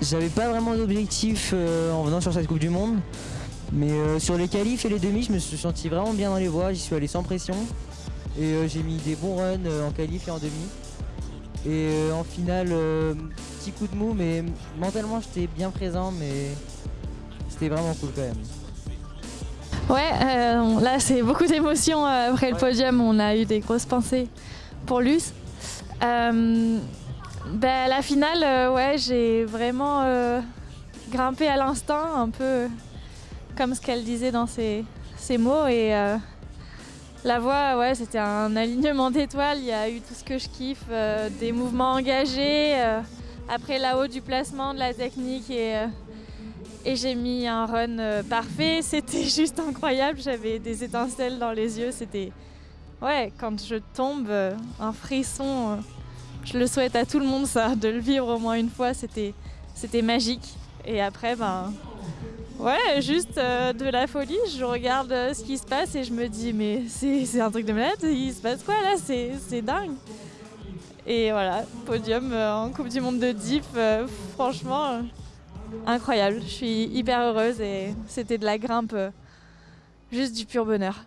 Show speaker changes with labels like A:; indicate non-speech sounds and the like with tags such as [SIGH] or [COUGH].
A: J'avais pas vraiment d'objectif euh, en venant sur cette Coupe du Monde. Mais euh, sur les qualifs et les demi, je me suis senti vraiment bien dans les voies. J'y suis allé sans pression. Et euh, j'ai mis des bons runs en qualif et en demi. Et en finale, petit coup de mou, mais mentalement j'étais bien présent, mais c'était vraiment cool quand même.
B: Ouais, euh, là c'est beaucoup d'émotions après le podium. On a eu des grosses pensées pour Luce. Euh, ben, la finale, euh, ouais, j'ai vraiment euh, grimpé à l'instinct, un peu comme ce qu'elle disait dans ses, mots. Et euh, la voix, ouais, c'était un alignement d'étoiles. Il y a eu tout ce que je kiffe, euh, des mouvements engagés. euh, après là-haut du placement, de la technique et euh, et j'ai mis un run euh, parfait. [LAUGHS] C'était juste incroyable. J'avais des étincelles dans les yeux. C'était. Ouais, quand je tombe, euh, un frisson. Je le souhaite à tout le monde, ça, de le vivre au moins une fois. C'était, magique. Et après, ben. Ouais, juste euh, de la folie. Je regarde euh, ce qui se passe et je me dis, mais c'est, un truc de malade. Il se passe quoi là? C'est, dingue. Et voilà, podium euh, en Coupe du Monde de Diff. franchement. incroyable. Je suis hyper heureuse et c'était de la grimpe, juste du pur bonheur.